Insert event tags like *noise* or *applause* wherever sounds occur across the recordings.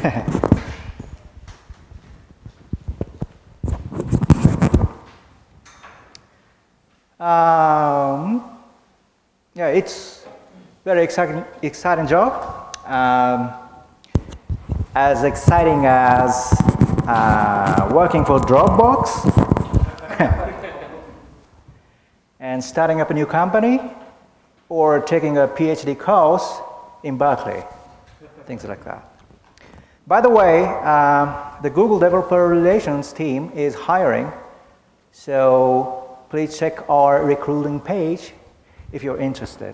*laughs* um, yeah, it's very exciting, exciting job. Um, as exciting as uh, working for Dropbox *laughs* and starting up a new company or taking a PhD course in Berkeley, things like that. By the way, uh, the Google Developer Relations team is hiring, so please check our recruiting page if you're interested.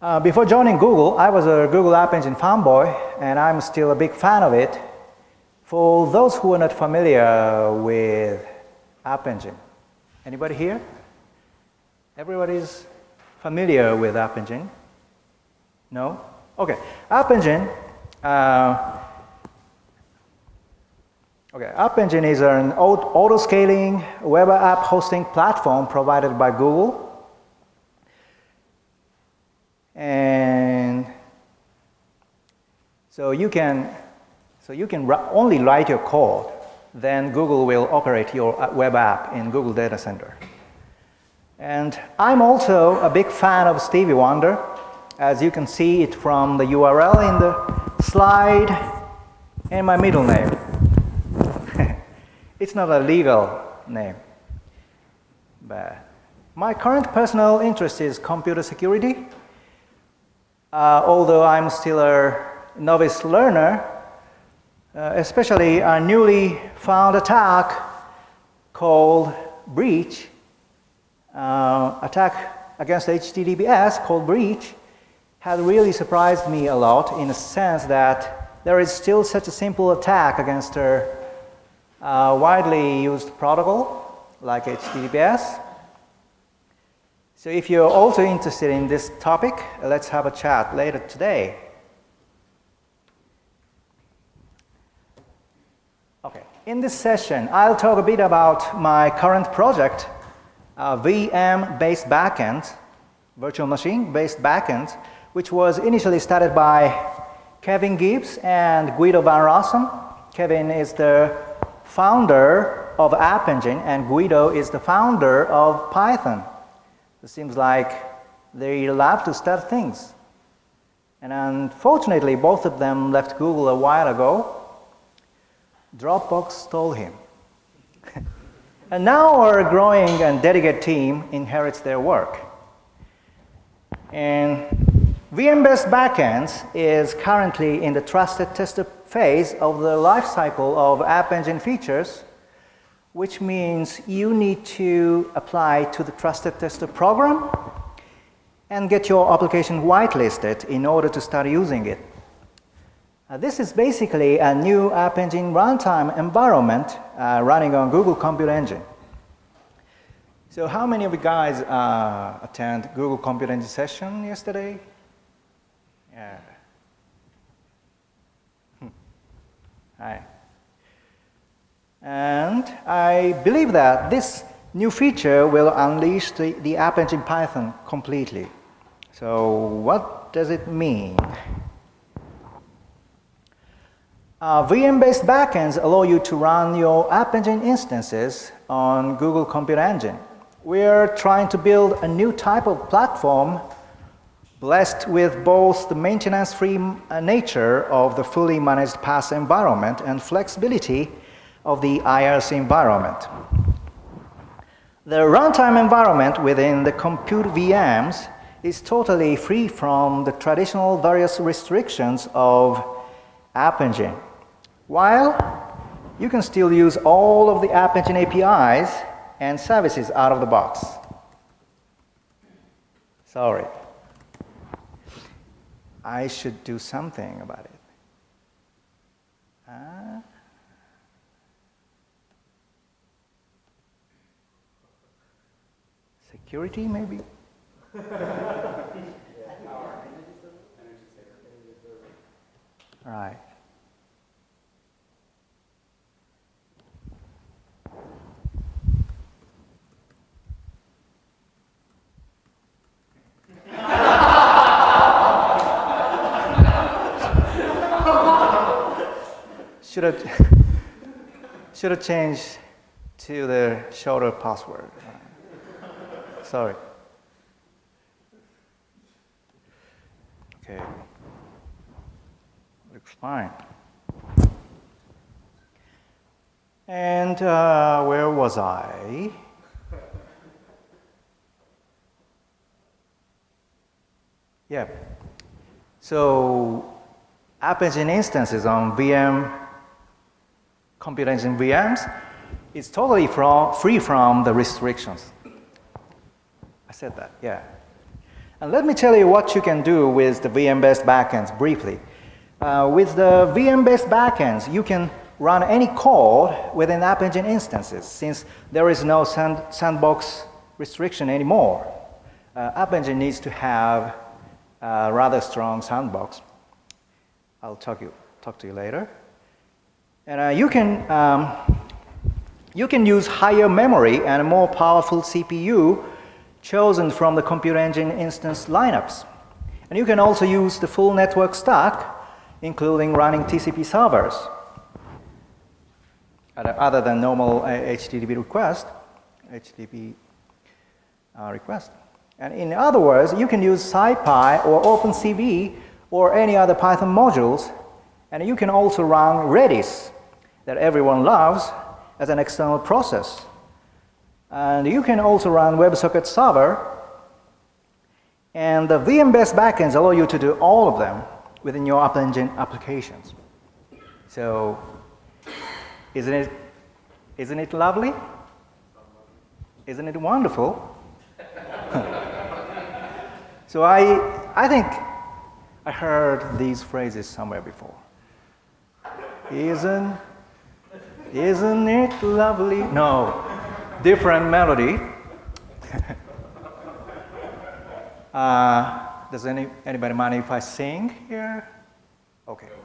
Uh, before joining Google, I was a Google App Engine fanboy, and I'm still a big fan of it. For those who are not familiar with App Engine, anybody here? Everybody's familiar with App Engine? No? Okay, App Engine. Uh, okay, App Engine is an auto-scaling web app hosting platform provided by Google and so you can, so you can only write your code, then Google will operate your uh, web app in Google Data Center. And I'm also a big fan of Stevie Wonder, as you can see it from the URL in the slide and my middle name. *laughs* it's not a legal name. But my current personal interest is computer security uh, although I'm still a novice learner, uh, especially a newly found attack called breach, uh, attack against HTTPS called breach, had really surprised me a lot in the sense that there is still such a simple attack against a uh, widely used protocol like HTTPS. So if you're also interested in this topic, let's have a chat later today. Okay, in this session, I'll talk a bit about my current project, uh, VM-based backend, virtual machine-based backend, which was initially started by Kevin Gibbs and Guido van Rossum. Kevin is the founder of App Engine, and Guido is the founder of Python. It seems like they love to start things. And unfortunately, both of them left Google a while ago. Dropbox stole him. *laughs* and now our growing and dedicated team inherits their work. And VM-based backends is currently in the trusted tester phase of the lifecycle of App Engine features which means you need to apply to the Trusted Tester program and get your application whitelisted in order to start using it. Uh, this is basically a new App Engine runtime environment uh, running on Google Compute Engine. So how many of you guys uh, attend Google Compute Engine session yesterday? Hmm. Hi. And I believe that this new feature will unleash the, the App Engine Python completely. So what does it mean? Uh, VM-based backends allow you to run your App Engine instances on Google Compute Engine. We're trying to build a new type of platform blessed with both the maintenance-free uh, nature of the fully managed PaaS environment and flexibility of the IaaS environment. The runtime environment within the compute VMs is totally free from the traditional various restrictions of App Engine, while you can still use all of the App Engine APIs and services out of the box. Sorry. I should do something about it. Uh, security, maybe? *laughs* right. Should have *laughs* should have changed to the shorter password. sorry. Okay. Looks fine. And uh, where was I? Yeah. So App Engine instances on VM, Computer Engine VMs, is totally from, free from the restrictions. I said that, yeah. And let me tell you what you can do with the VM-based backends briefly. Uh, with the VM-based backends, you can run any code within App Engine instances since there is no sand, sandbox restriction anymore. Uh, App Engine needs to have a rather strong sandbox. I'll talk, you, talk to you later. And uh, you, can, um, you can use higher memory and a more powerful CPU chosen from the Computer Engine instance lineups. And you can also use the full network stack, including running TCP servers other than normal HTTP request, HTTP uh, request. And in other words, you can use SciPy or OpenCV or any other Python modules, and you can also run Redis that everyone loves as an external process. And you can also run WebSocket server, and the VM-based backends allow you to do all of them within your App Engine applications. So isn't it, isn't it lovely? Isn't it wonderful? *laughs* so I, I think I heard these phrases somewhere before. Isn't, isn't it lovely? No, different melody. *laughs* uh, does any, anybody mind if I sing here? Okay. *laughs*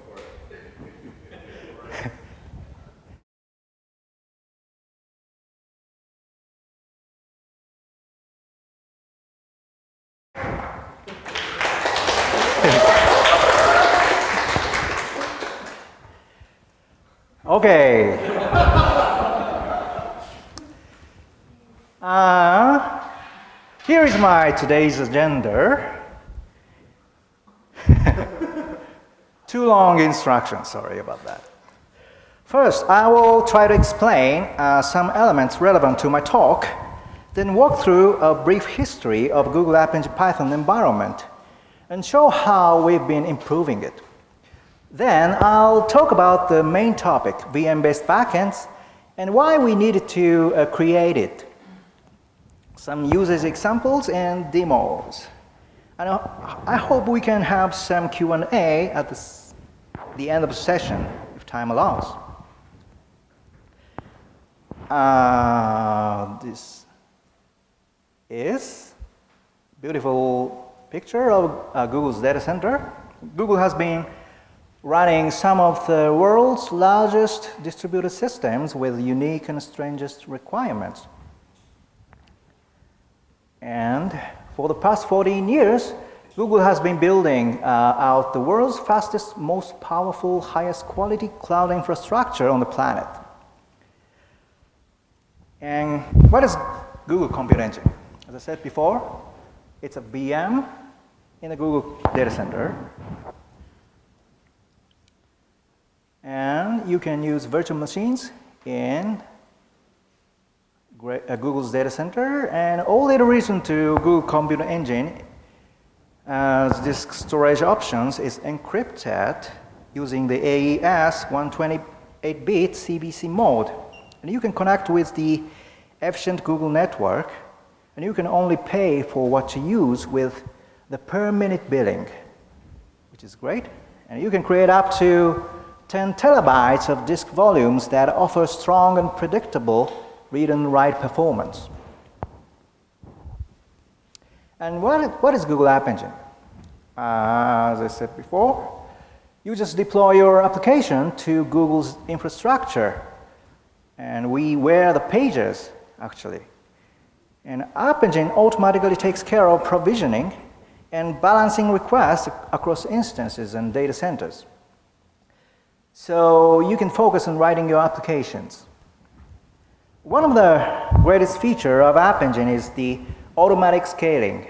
Okay. Uh, here is my today's agenda. *laughs* Too long instructions, sorry about that. First, I will try to explain uh, some elements relevant to my talk, then walk through a brief history of Google App Engine Python environment and show how we've been improving it. Then I'll talk about the main topic, VM-based backends, and why we needed to uh, create it. Some usage examples and demos. And I hope we can have some Q&A at the, the end of the session, if time allows. Uh, this is beautiful picture of uh, Google's data center. Google has been running some of the world's largest distributed systems with unique and strangest requirements. And for the past 14 years, Google has been building uh, out the world's fastest, most powerful, highest quality cloud infrastructure on the planet. And what is Google Compute Engine? As I said before, it's a VM in a Google data center And you can use virtual machines in uh, Google's data center and all data written to Google Computer Engine as disk storage options is encrypted using the AES 128-bit CBC mode. And you can connect with the efficient Google network and you can only pay for what you use with the per minute billing, which is great. And you can create up to 10 terabytes of disk volumes that offer strong and predictable read and write performance. And what, what is Google App Engine? Uh, as I said before, you just deploy your application to Google's infrastructure and we wear the pages actually. And App Engine automatically takes care of provisioning and balancing requests across instances and data centers. So you can focus on writing your applications. One of the greatest feature of App Engine is the automatic scaling.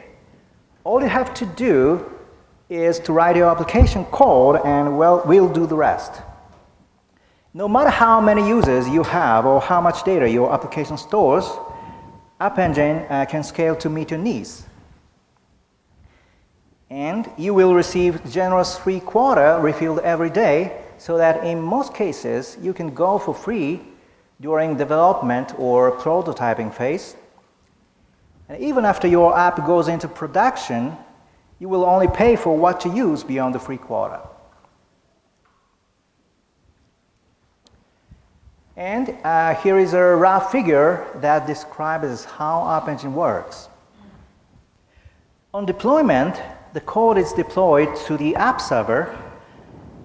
All you have to do is to write your application code and well, we'll do the rest. No matter how many users you have or how much data your application stores, App Engine uh, can scale to meet your needs. And you will receive generous free quota refilled every day so that in most cases you can go for free during development or prototyping phase. And even after your app goes into production, you will only pay for what you use beyond the free quota. And uh, here is a rough figure that describes how App Engine works. On deployment, the code is deployed to the app server.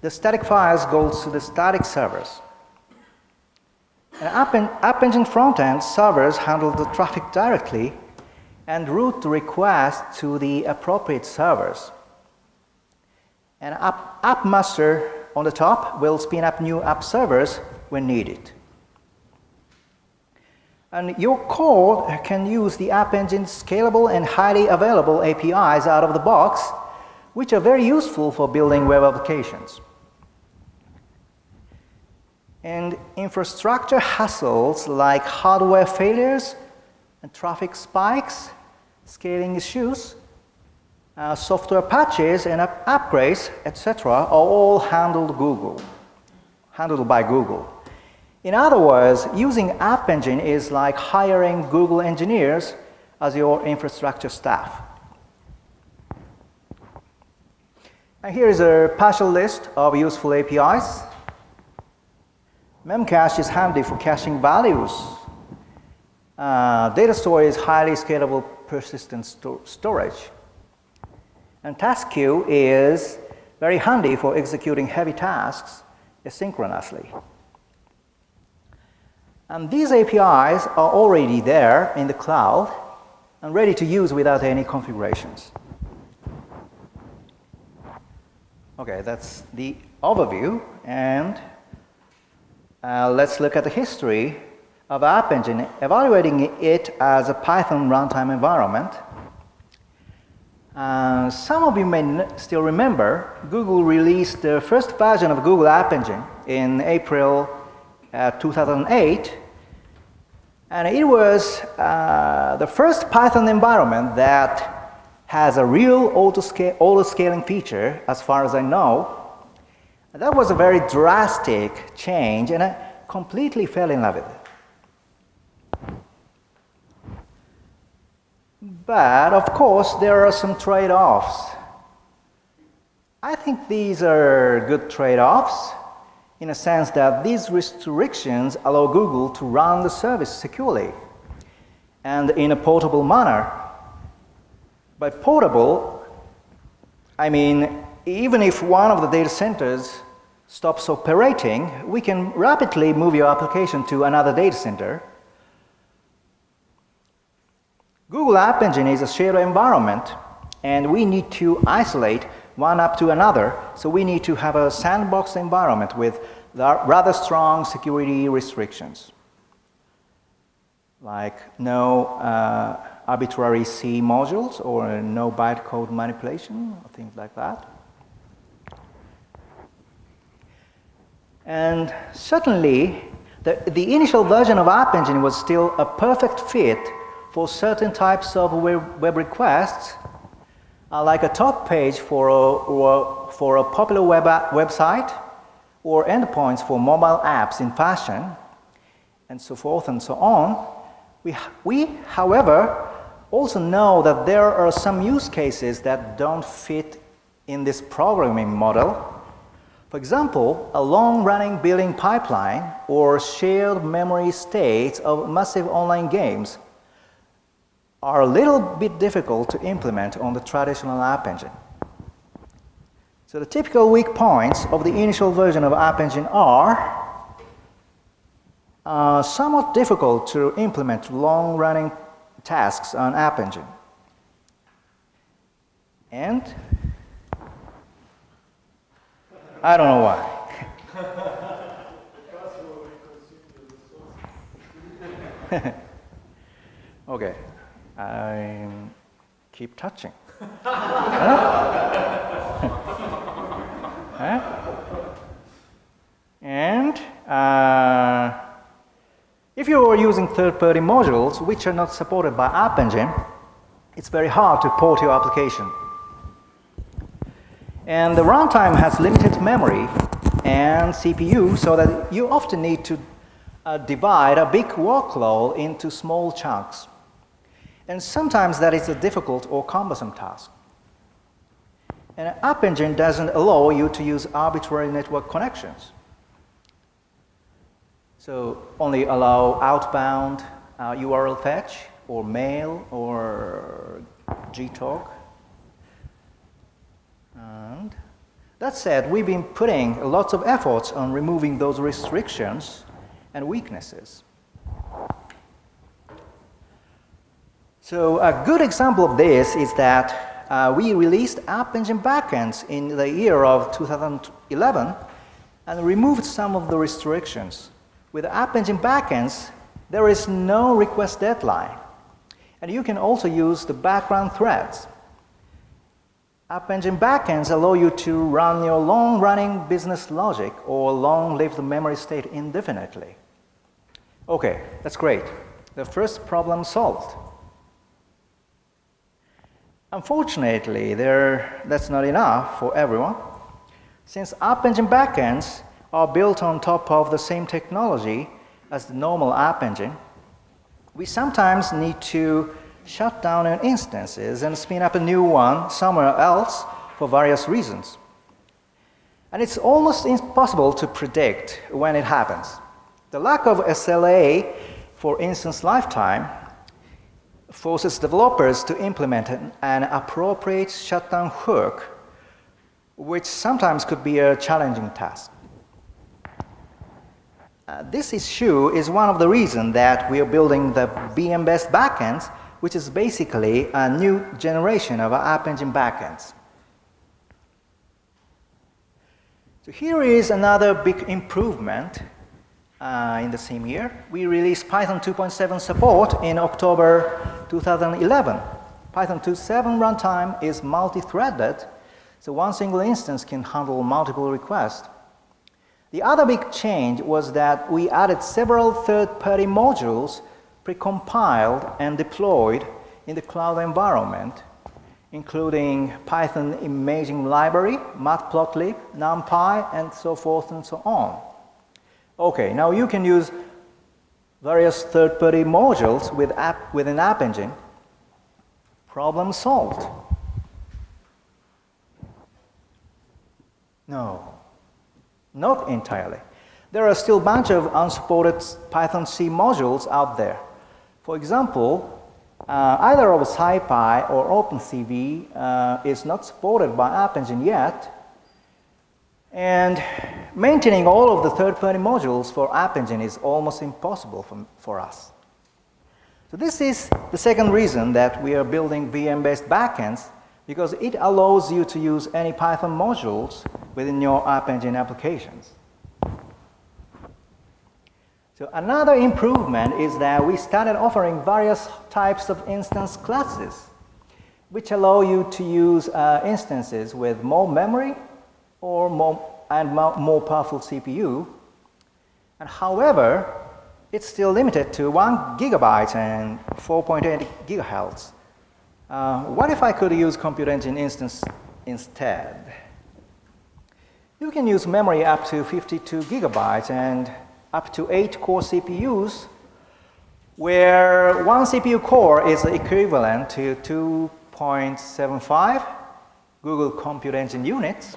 The static files go to the static servers. And App, App Engine front-end servers handle the traffic directly and route the request to the appropriate servers. And App, App Master on the top will spin up new app servers when needed. And your code can use the App Engine's scalable and highly available APIs out of the box, which are very useful for building web applications. And infrastructure hassles like hardware failures and traffic spikes, scaling issues, uh, software patches and up upgrades, etc., are all handled Google, handled by Google. In other words, using App Engine is like hiring Google engineers as your infrastructure staff. And here is a partial list of useful APIs. Memcache is handy for caching values. Uh, data store is highly scalable persistent sto storage. And task queue is very handy for executing heavy tasks asynchronously. And these APIs are already there in the cloud and ready to use without any configurations. Okay, that's the overview. And uh, let's look at the history of App Engine, evaluating it as a Python runtime environment. Uh, some of you may still remember Google released the first version of Google App Engine in April uh, 2008. And it was uh, the first Python environment that has a real auto-scaling auto feature, as far as I know. That was a very drastic change, and I completely fell in love with it. But, of course, there are some trade-offs. I think these are good trade-offs in a sense that these restrictions allow Google to run the service securely and in a portable manner. By portable, I mean even if one of the data centers stops operating, we can rapidly move your application to another data center. Google App Engine is a shared environment and we need to isolate one up to another. So we need to have a sandbox environment with rather strong security restrictions, like no uh, arbitrary C modules or no bytecode manipulation, or things like that. And certainly, the, the initial version of App Engine was still a perfect fit for certain types of web, web requests uh, like a top page for a, for a popular web website or endpoints for mobile apps in fashion and so forth and so on. We, we, however, also know that there are some use cases that don't fit in this programming model. For example, a long-running billing pipeline or shared memory states of massive online games are a little bit difficult to implement on the traditional App Engine. So the typical weak points of the initial version of App Engine are uh, somewhat difficult to implement long-running tasks on App Engine. And I don't know why. *laughs* okay. I keep touching. *laughs* And uh, if you are using third-party modules which are not supported by App Engine, it's very hard to port your application. And the runtime has limited memory and CPU so that you often need to uh, divide a big workload into small chunks. And sometimes that is a difficult or cumbersome task. And App Engine doesn't allow you to use arbitrary network connections. So only allow outbound uh, URL fetch or mail or gtalk. And that said, we've been putting lots of efforts on removing those restrictions and weaknesses. So a good example of this is that uh, we released App Engine backends in the year of 2011 and removed some of the restrictions with App Engine backends, there is no request deadline. And you can also use the background threads. App Engine backends allow you to run your long-running business logic or long-lived memory state indefinitely. Okay, that's great. The first problem solved. Unfortunately, there, that's not enough for everyone. Since App Engine backends are built on top of the same technology as the normal App Engine, we sometimes need to shut down an instance and spin up a new one somewhere else for various reasons. And it's almost impossible to predict when it happens. The lack of SLA for instance lifetime forces developers to implement an appropriate shutdown hook, which sometimes could be a challenging task. Uh, this issue is one of the reasons that we are building the VM-based backends, which is basically a new generation of App Engine backends. So here is another big improvement uh, in the same year. We released Python 2.7 support in October 2011. Python 2.7 runtime is multi-threaded, so one single instance can handle multiple requests. The other big change was that we added several third-party modules precompiled and deployed in the cloud environment, including Python imaging library, matplotlib, numpy, and so forth and so on. Okay, now you can use various third-party modules with app, within App Engine. Problem solved. No. Not entirely. There are still a bunch of unsupported Python C modules out there. For example, uh, either of SciPy or OpenCV uh, is not supported by App Engine yet, and maintaining all of the third-party modules for App Engine is almost impossible for, for us. So this is the second reason that we are building VM-based backends because it allows you to use any Python modules within your App Engine applications. So another improvement is that we started offering various types of instance classes, which allow you to use uh, instances with more memory or more, and more powerful CPU. And however, it's still limited to 1 gigabyte and 4.8 gigahertz. Uh, what if I could use Compute Engine instance instead? You can use memory up to 52 gigabytes and up to 8 core CPUs, where one CPU core is equivalent to 2.75 Google Compute Engine units,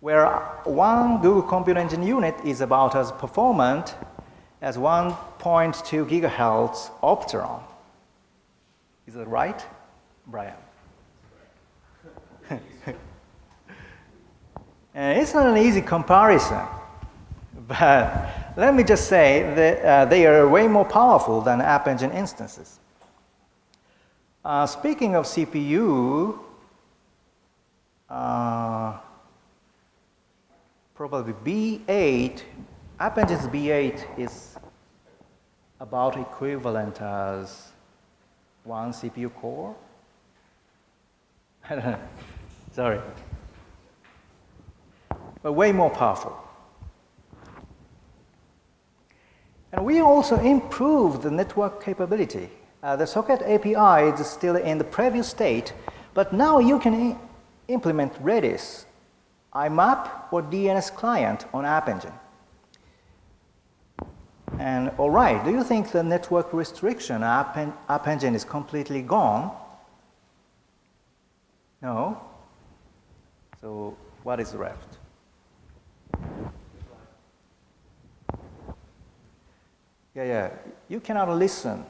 where one Google Compute Engine unit is about as performant as 1.2 gigahertz Opteron. Is that right, Brian? *laughs* And it's not an easy comparison, but let me just say that uh, they are way more powerful than App Engine instances. Uh, speaking of CPU, uh, probably B8, App Engine's B8 is about equivalent as one CPU core. *laughs* Sorry. But way more powerful. And we also improved the network capability. Uh, the socket API is still in the previous state, but now you can implement Redis, IMAP, or DNS client on App Engine. And all right, do you think the network restriction App, en App Engine is completely gone? No? So what is left? Yeah, yeah. You cannot listen.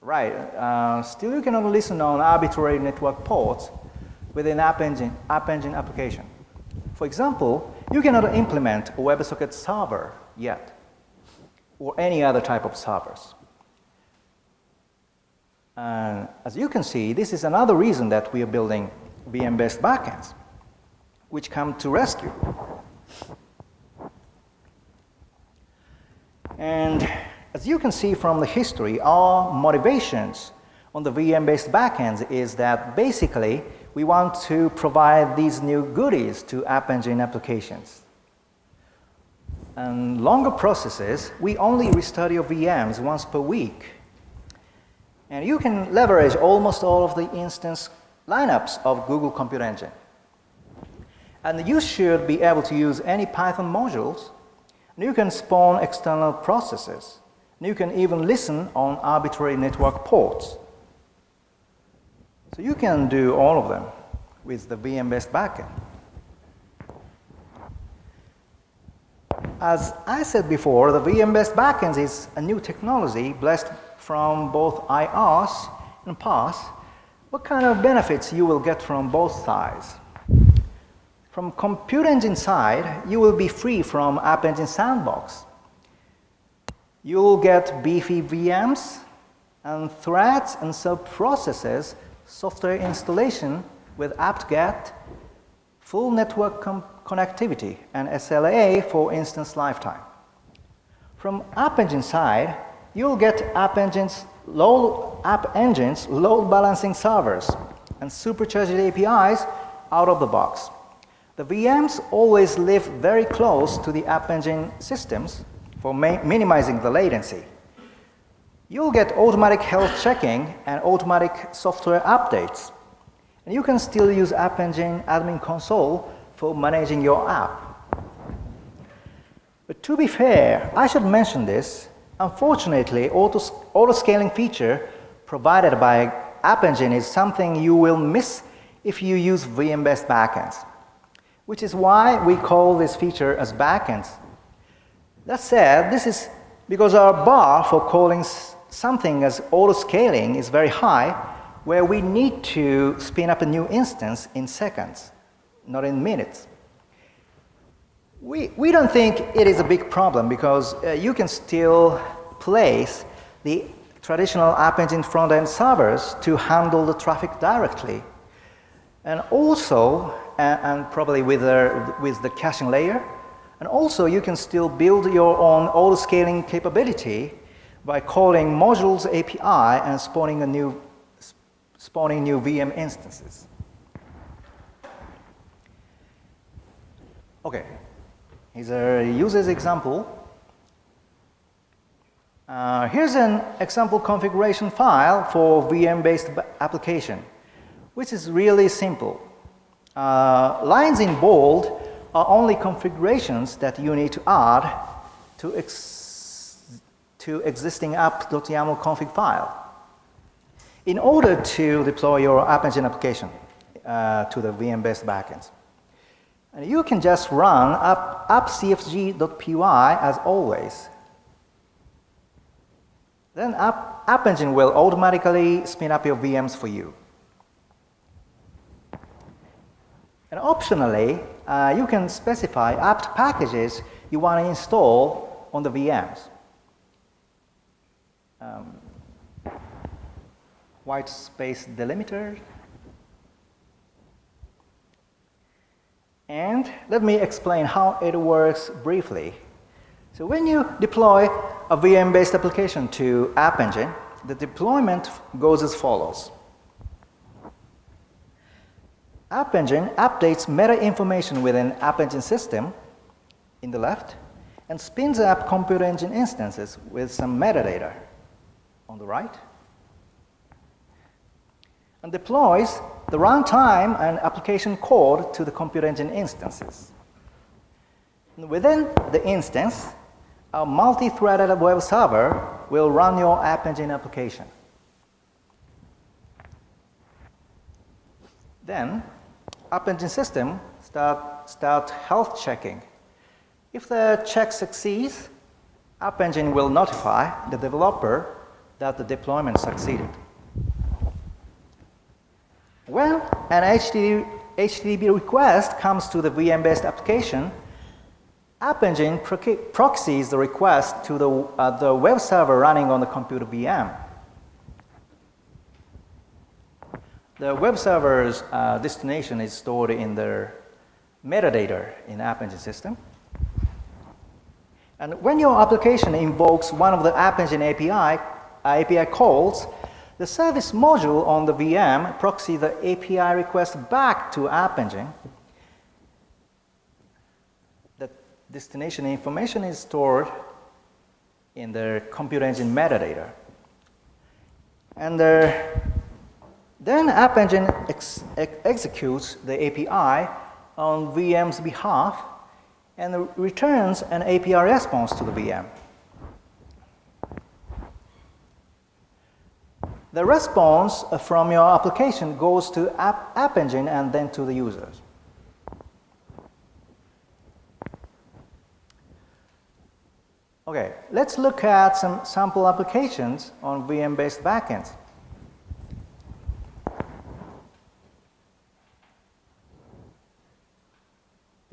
Right. Uh, still, you cannot listen on arbitrary network ports within App Engine, App Engine application. For example, you cannot implement a WebSocket server yet, or any other type of servers. And as you can see, this is another reason that we are building VM-based backends, which come to rescue. And as you can see from the history, our motivations on the VM-based backends is that basically we want to provide these new goodies to App Engine applications. And longer processes, we only restart your VMs once per week. And you can leverage almost all of the instance lineups of Google Compute Engine. And you should be able to use any Python modules. And you can spawn external processes. You can even listen on arbitrary network ports. So you can do all of them with the VM-based backend. As I said before, the VM-based backend is a new technology blessed from both IaaS and PaaS. What kind of benefits you will get from both sides? From compute engine side, you will be free from App Engine Sandbox. You'll get beefy VMs and threads and sub-processes software installation with apt-get, full network connectivity, and SLA for instance lifetime. From App Engine side, you'll get App Engine's load, App Engine's load balancing servers and supercharged APIs out of the box. The VMs always live very close to the App Engine systems for minimizing the latency. You'll get automatic health checking and automatic software updates. And you can still use App Engine Admin Console for managing your app. But to be fair, I should mention this. Unfortunately, auto, auto scaling feature provided by App Engine is something you will miss if you use VM-based backends, which is why we call this feature as backends. That said, this is because our bar for calling something as auto-scaling is very high, where we need to spin up a new instance in seconds, not in minutes. We, we don't think it is a big problem because uh, you can still place the traditional App Engine front-end servers to handle the traffic directly. And also, uh, and probably with the, with the caching layer, and also you can still build your own auto-scaling capability by calling modules API and spawning a new spawning new VM instances. Okay, here's a user's example. Uh, here's an example configuration file for VM-based application, which is really simple. Uh, lines in bold are only configurations that you need to add to, ex to existing app.yaml config file in order to deploy your App Engine application uh, to the VM-based backends. And you can just run app, appcfg.py as always. Then app, app Engine will automatically spin up your VMs for you. And optionally, uh, you can specify apt packages you want to install on the VMs. Um, white space delimiter. And let me explain how it works briefly. So when you deploy a VM-based application to App Engine, the deployment goes as follows. App Engine updates meta information within App Engine system in the left and spins up Computer Engine instances with some metadata on the right and deploys the runtime and application code to the Computer Engine instances. And within the instance, a multi-threaded web server will run your App Engine application. Then, App Engine system start, start health checking. If the check succeeds, App Engine will notify the developer that the deployment succeeded. When an HTTP, request comes to the VM-based application, App Engine proxies the request to the, uh, the web server running on the computer VM. The web server's uh, destination is stored in the metadata in App Engine system. And when your application invokes one of the App Engine API, uh, API calls, the service module on the VM proxy the API request back to App Engine The destination information is stored in the Compute engine metadata. And uh, then App Engine ex ex executes the API on VM's behalf and returns an API response to the VM. The response from your application goes to App, App Engine and then to the users. Okay, let's look at some sample applications on VM-based backends.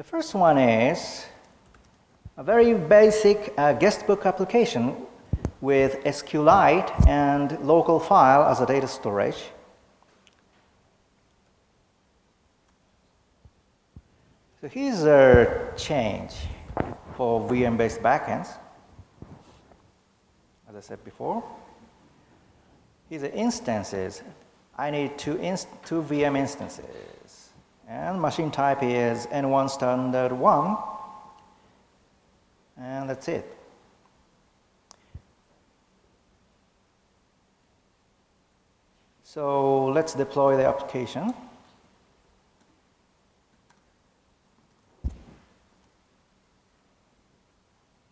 First one is a very basic uh, guestbook application with SQLite and local file as a data storage. So here's a change for VM-based backends as I said before. These are instances. I need two, inst two VM instances. And machine type is N1 standard 1. And that's it. So let's deploy the application.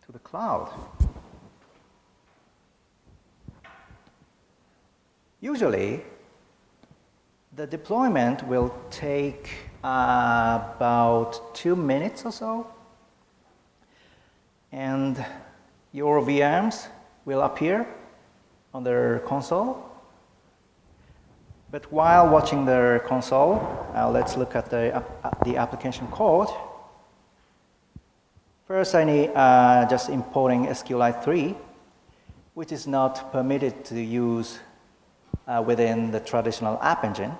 to the cloud. Usually, the deployment will take uh, about two minutes or so. And your VMs will appear on their console. But while watching the console, uh, let's look at the, uh, the application code. First, I need uh, just importing SQLite 3, which is not permitted to use uh, within the traditional App Engine.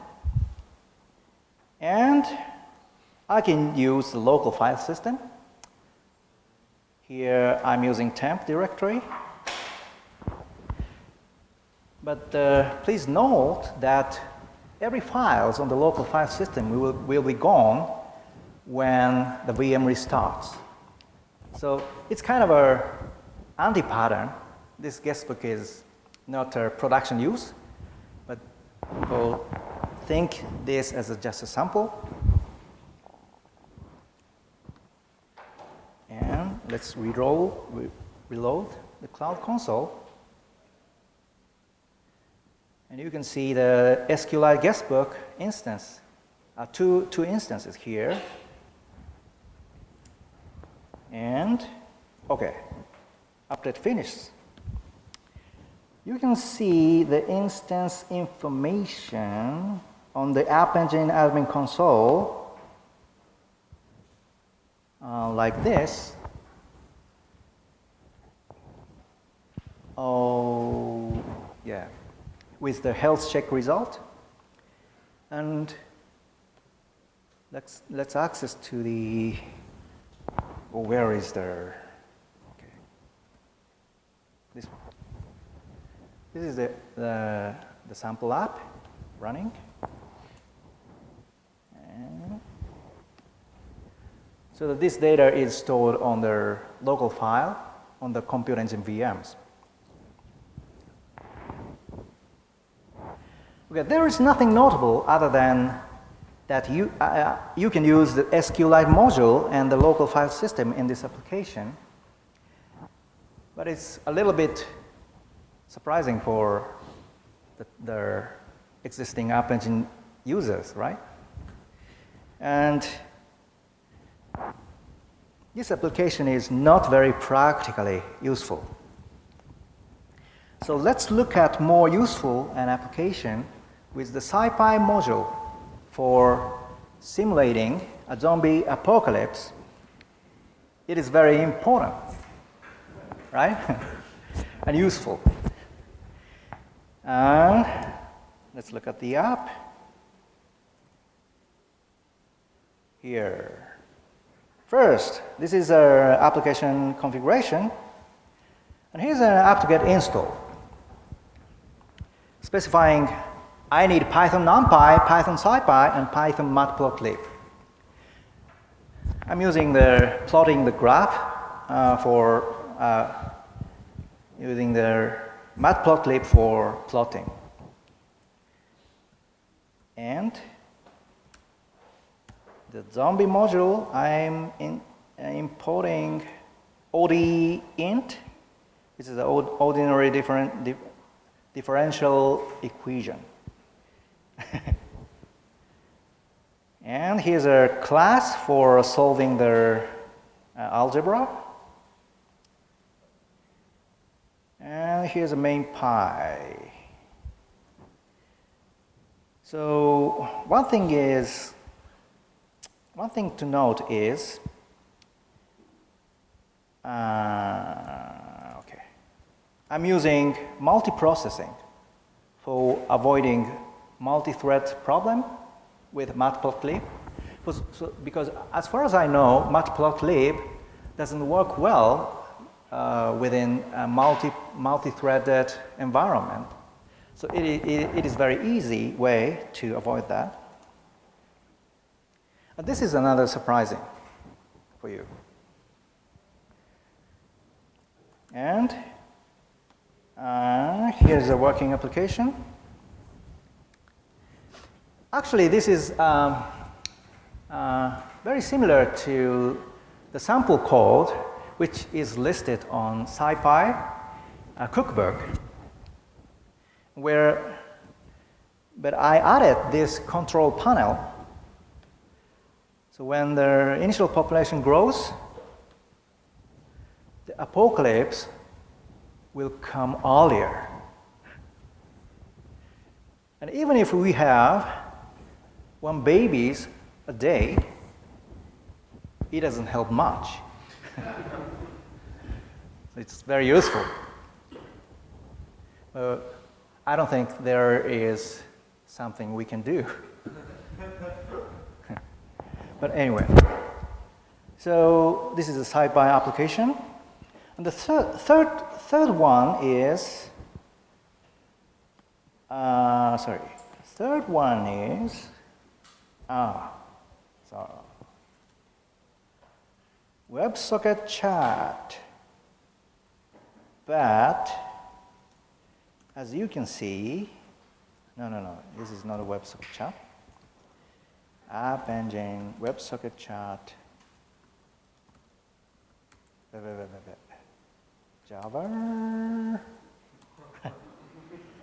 And I can use the local file system. Here I'm using temp directory. But uh, please note that every files on the local file system will, will be gone when the VM restarts. So it's kind of a anti-pattern. This guestbook is not a production use, We'll think this as a, just a sample. And let's re-roll, re reload the Cloud Console. And you can see the SQLite guestbook instance, uh, two, two instances here. And, okay, update finished you can see the instance information on the App Engine admin console uh, like this. Oh, yeah, with the health check result. And let's, let's access to the, oh, where is the, okay, this. This is the, the, the sample app running. So that this data is stored on the local file on the compute engine VMs. Okay, there is nothing notable other than that you, uh, uh you can use the SQLite module and the local file system in this application. But it's a little bit surprising for the, the existing App Engine users, right? And this application is not very practically useful. So let's look at more useful an application with the SciPy module for simulating a zombie apocalypse. It is very important, right? *laughs* and useful. And let's look at the app. Here. First, this is our application configuration. And here's an app to get install, Specifying I need Python NumPy, Python SciPy, and Python matplotlib. I'm using the plotting the graph uh, for uh, using the matplotlib for plotting. And the zombie module, I'm in, uh, importing OD int, which is the ordinary different, dif differential equation. *laughs* and here's a class for solving the uh, algebra. And here's a main py. So one thing is, one thing to note is, uh, okay, I'm using multiprocessing for avoiding multi-thread problem with matplotlib. Because as far as I know, matplotlib doesn't work well uh, within a multi, multi-threaded environment. So it, it, it is very easy way to avoid that. This is another surprising for you. And uh, here's a working application. Actually, this is um, uh, very similar to the sample code which is listed on SciPy uh, cookbook, where, but I added this control panel. So when the initial population grows, the apocalypse will come earlier. And even if we have one babies a day, it doesn't help much. *laughs* it's very useful. Uh, I don't think there is something we can do. *laughs* but anyway, so this is a SciPy application. And the thir third, third one is, uh, sorry, third one is, ah, so WebSocket chat. But as you can see, no, no, no, this is not a WebSocket chat. App Engine, WebSocket chat. Java. *laughs*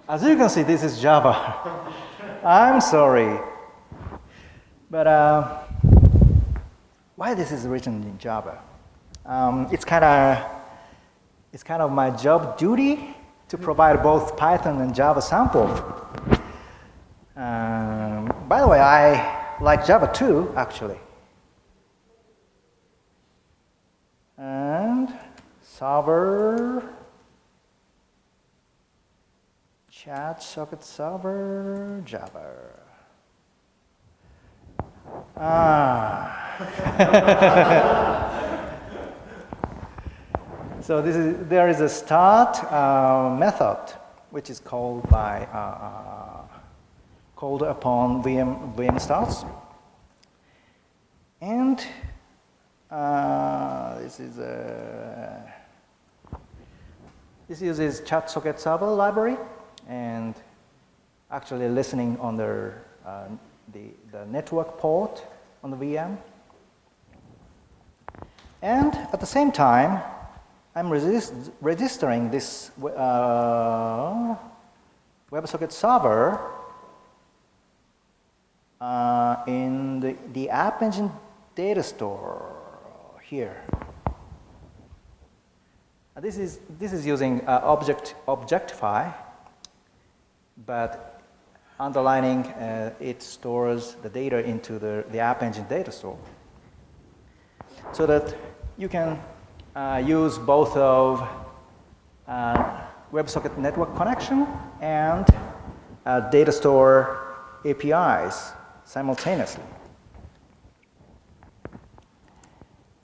As you can see, this is Java. *laughs* I'm sorry. But uh, why this is written in Java. Um, it's kind of it's kind of my job duty to provide both Python and Java sample. Um, by the way, I like Java too, actually. And server, chat socket server, Java. Ah. *laughs* so this is, there is a start uh, method which is called by uh, uh, called upon VM VM starts, and uh, this is a this uses chat socket server library and actually listening on the, uh, the, the network port on the VM. And at the same time, I'm resist registering this uh, WebSocket server uh, in the, the App Engine data store here. This is, this is using uh, object, Objectify, but underlining uh, it stores the data into the, the App Engine data store so that you can uh, use both of uh, WebSocket network connection and uh, data store APIs simultaneously.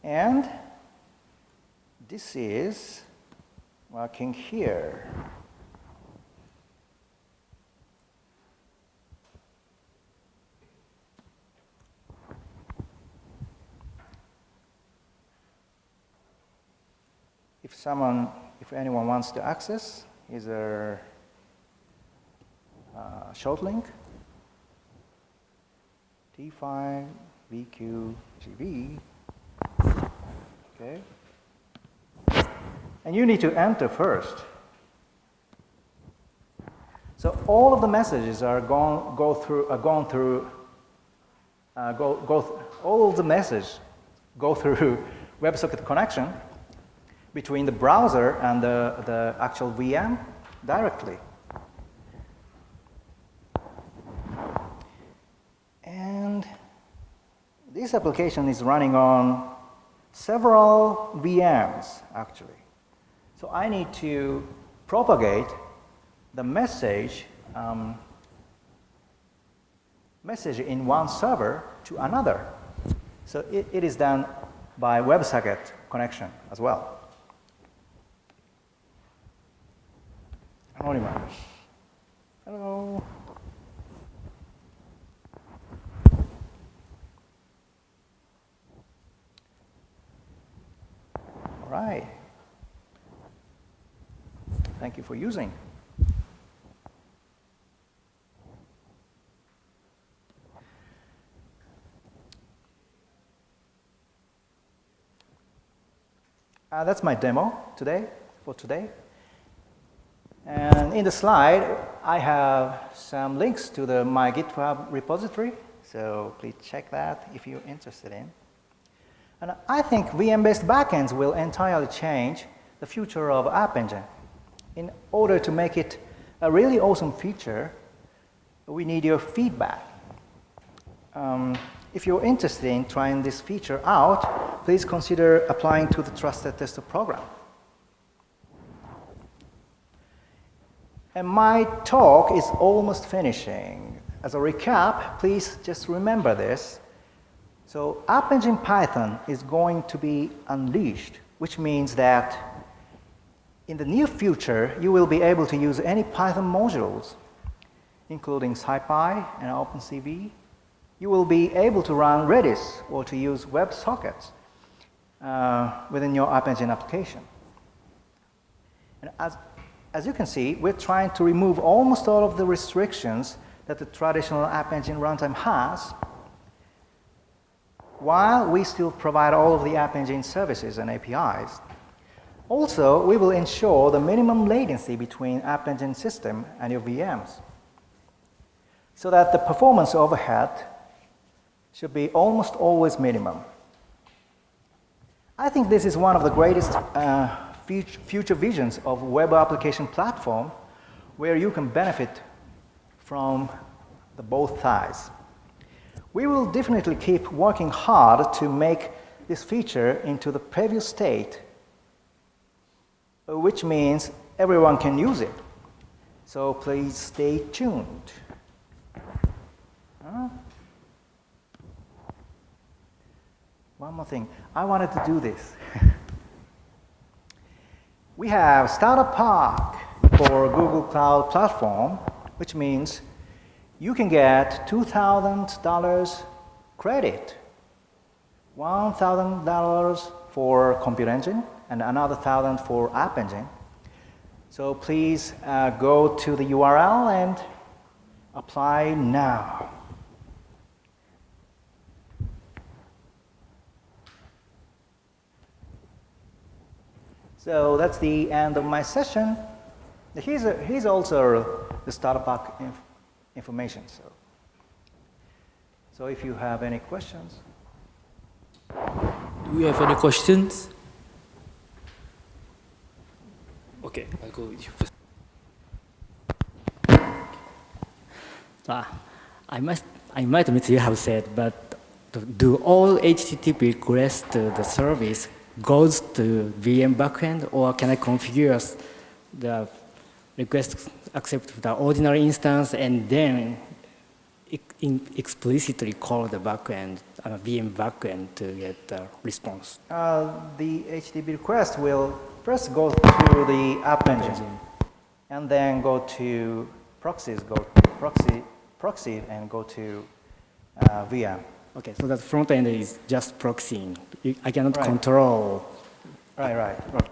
And this is working here. If someone, if anyone wants to access, is a short link T5 VQ GB. Okay. And you need to enter first. So all of the messages are gone, go through, are gone through, uh, go, go th all the messages go through *laughs* WebSocket connection between the browser and the, the actual VM directly. This application is running on several VMs actually. So I need to propagate the message um, message in one server to another. So it, it is done by WebSocket connection as well. Anonymous. Hello. All right. Thank you for using. Uh, that's my demo today, for today. And in the slide, I have some links to the my GitHub repository, so please check that if you're interested in. And I think VM-based backends will entirely change the future of App Engine in order to make it a really awesome feature, we need your feedback. Um, if you're interested in trying this feature out, please consider applying to the Trusted Tester program. And my talk is almost finishing. As a recap, please just remember this. So App Engine Python is going to be unleashed, which means that in the near future, you will be able to use any Python modules, including SciPy and OpenCV. You will be able to run Redis or to use WebSockets uh, within your App Engine application. And as, as you can see, we're trying to remove almost all of the restrictions that the traditional App Engine runtime has, while we still provide all of the App Engine services and APIs also, we will ensure the minimum latency between App Engine system and your VMs so that the performance overhead should be almost always minimum. I think this is one of the greatest uh, future visions of web application platform where you can benefit from the both sides. We will definitely keep working hard to make this feature into the preview state which means everyone can use it. So please stay tuned. Huh? One more thing. I wanted to do this. *laughs* we have Starter Pack for Google Cloud Platform, which means you can get $2,000 credit, $1,000 for Compute Engine, and another 1000 for App Engine. So please uh, go to the URL and apply now. So that's the end of my session. Here's, a, here's also the startup information. So, so if you have any questions. Do we have any questions? Okay, I'll go with you first. Ah, I must, I might admit you have said, but do all HTTP requests to the service goes to VM backend, or can I configure the request accept the ordinary instance and then explicitly call the backend, uh, VM backend to get the response? Uh, the HTTP request will first go to the app engine and then go to proxies, go proxy, proxy and go to uh, VM. Okay, so that front end is just proxying. I cannot right. control. Right, right, right.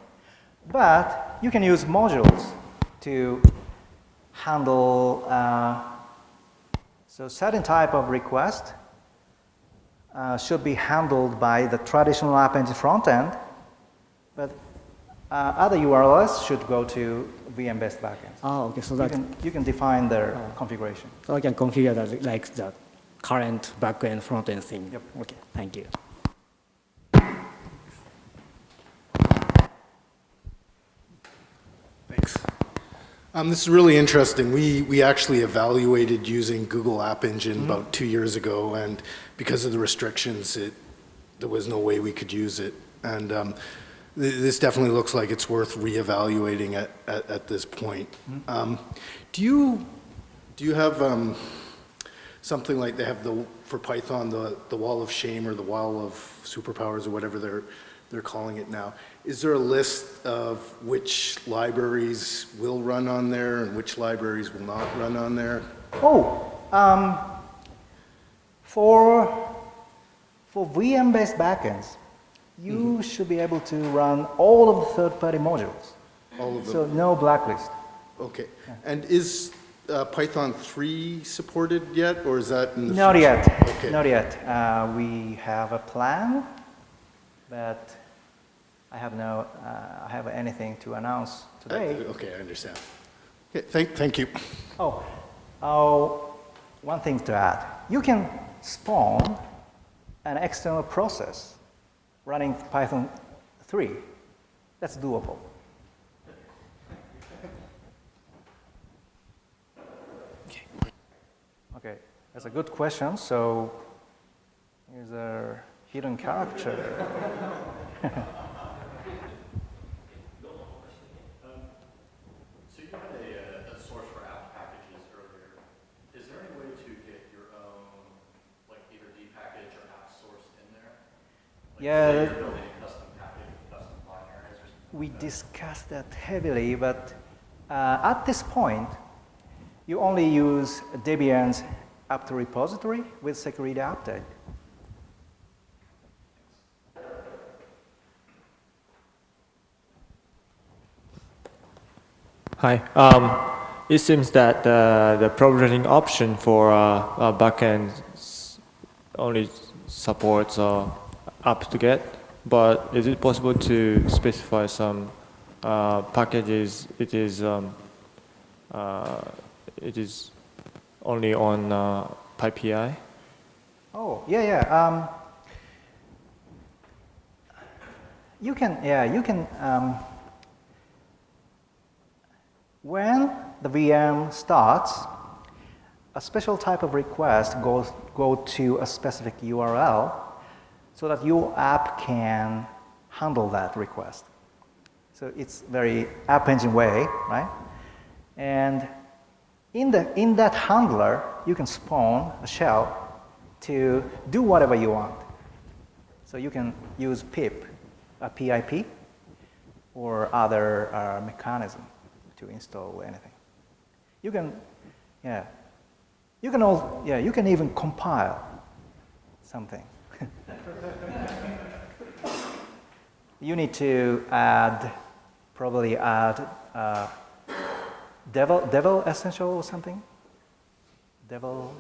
But you can use modules to handle uh, so certain type of request uh, should be handled by the traditional App Engine front end, but uh, other URLs should go to VM-based backends. Oh, okay. So that you can, you can define their oh. configuration. So I can configure that like that current backend front-end thing. Yep. Okay, thank you. Thanks. Um, this is really interesting. We, we actually evaluated using Google App Engine mm -hmm. about two years ago, and because of the restrictions, it, there was no way we could use it. And um, th this definitely looks like it's worth reevaluating at, at, at this point. Mm -hmm. um, do you, do you have um, something like they have the, for Python, the, the wall of shame or the wall of superpowers or whatever they're, they're calling it now. Is there a list of which libraries will run on there and which libraries will not run on there? Oh, um, for, for VM-based backends, you mm -hmm. should be able to run all of the third-party modules. All of them? So no blacklist. Okay. Yeah. And is uh, Python 3 supported yet, or is that in the Not future? yet. Okay. Not yet. Uh, we have a plan, but I have no, uh, I have anything to announce today. Uh, okay, I understand. Okay, thank, thank you. Oh, oh, one thing to add. You can spawn an external process running Python 3. That's doable. Okay, that's a good question. So here's a hidden character. *laughs* Yeah. We discussed that heavily, but uh, at this point, you only use Debian's apt repository with security update. Hi. Um, it seems that uh, the provisioning option for uh, uh, backend only supports uh, to get, but is it possible to specify some uh, packages it is um, uh, it is only on uh, PyPI? Oh, yeah, yeah. Um, you can, yeah, you can, um, when the VM starts, a special type of request goes go to a specific URL so that your app can handle that request. So it's very app engine way, right? And in, the, in that handler, you can spawn a shell to do whatever you want. So you can use pip, a PIP, or other uh, mechanism. to install anything. You can, yeah, you can all, yeah, you can even compile something. You need to add, probably add uh, Devil, Devil Essential or something? Devil?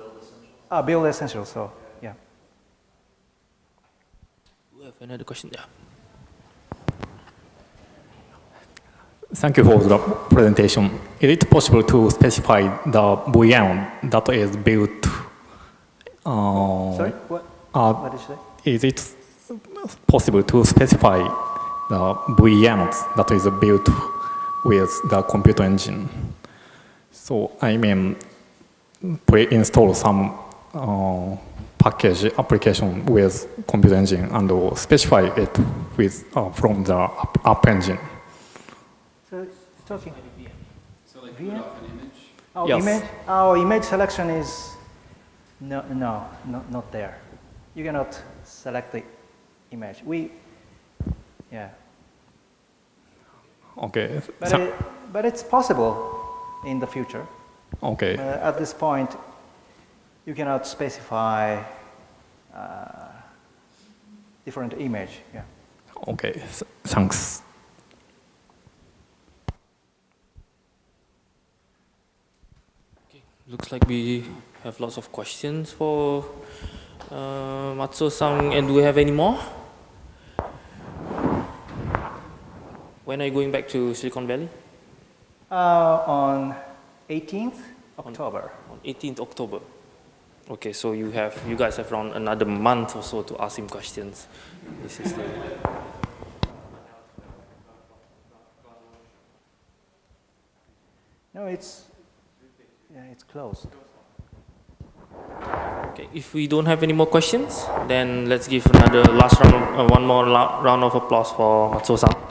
Ah, Build Essential, so, yeah. We have another question. Yeah. Thank you for the presentation. Is it possible to specify the VM that is built? uh, Sorry, what, uh, what did you say? Is it possible to specify the VMs that is built with the computer engine? So I mean, pre-install some uh, package application with computer engine and specify it with uh, from the app, app engine. So, it's talking. So like VM? put off an image? Oh, Yes. image, oh, image selection is, no, no, not, not there. You cannot select the image. We, yeah, Okay. but, so- it, but it's possible in the future. okay. Uh, at this point, you cannot specify uh, different image. Yeah. Okay, th- thanks. Okay. Looks like we have lots of questions for uh, Matsuo-san. And do we have any more? When are you going back to Silicon Valley? Uh, on 18th October. On 18th October. Okay, so you have you guys have around another month or so to ask him questions. This is the No, it's, yeah, it's closed. Okay, if we don't have any more questions, then let's give another last round, uh, one more round of applause for Matsuo-san.